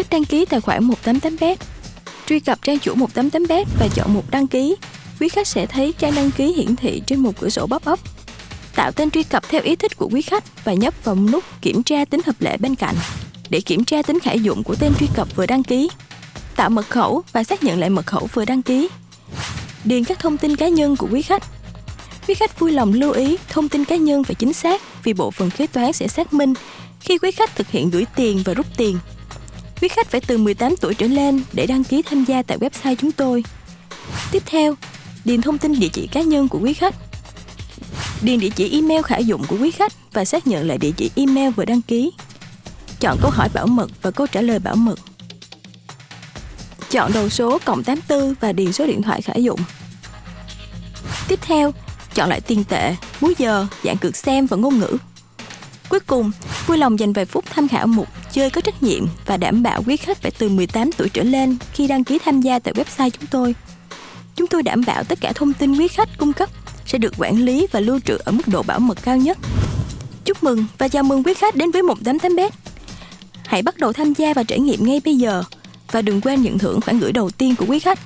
cách đăng ký tài khoản 188bet. Truy cập trang chủ 188bet và chọn mục đăng ký. Quý khách sẽ thấy trang đăng ký hiển thị trên một cửa sổ pop-up. Tạo tên truy cập theo ý thích của quý khách và nhấp vào nút kiểm tra tính hợp lệ bên cạnh để kiểm tra tính khả dụng của tên truy cập vừa đăng ký. Tạo mật khẩu và xác nhận lại mật khẩu vừa đăng ký. Điền các thông tin cá nhân của quý khách. Quý khách vui lòng lưu ý thông tin cá nhân phải chính xác vì bộ phận kế toán sẽ xác minh khi quý khách thực hiện gửi tiền và rút tiền. Quý khách phải từ 18 tuổi trở lên để đăng ký tham gia tại website chúng tôi. Tiếp theo, điền thông tin địa chỉ cá nhân của quý khách. Điền địa chỉ email khả dụng của quý khách và xác nhận lại địa chỉ email vừa đăng ký. Chọn câu hỏi bảo mật và câu trả lời bảo mật. Chọn đầu số cộng 84 và điền số điện thoại khả dụng. Tiếp theo, chọn lại tiền tệ, múi giờ, dạng cược xem và ngôn ngữ. Cuối cùng, vui lòng dành vài phút tham khảo mục chơi có trách nhiệm và đảm bảo quý khách phải từ 18 tuổi trở lên khi đăng ký tham gia tại website chúng tôi. Chúng tôi đảm bảo tất cả thông tin quý khách cung cấp sẽ được quản lý và lưu trữ ở mức độ bảo mật cao nhất. Chúc mừng và chào mừng quý khách đến với 188bet. Hãy bắt đầu tham gia và trải nghiệm ngay bây giờ và đừng quên nhận thưởng khoản gửi đầu tiên của quý khách.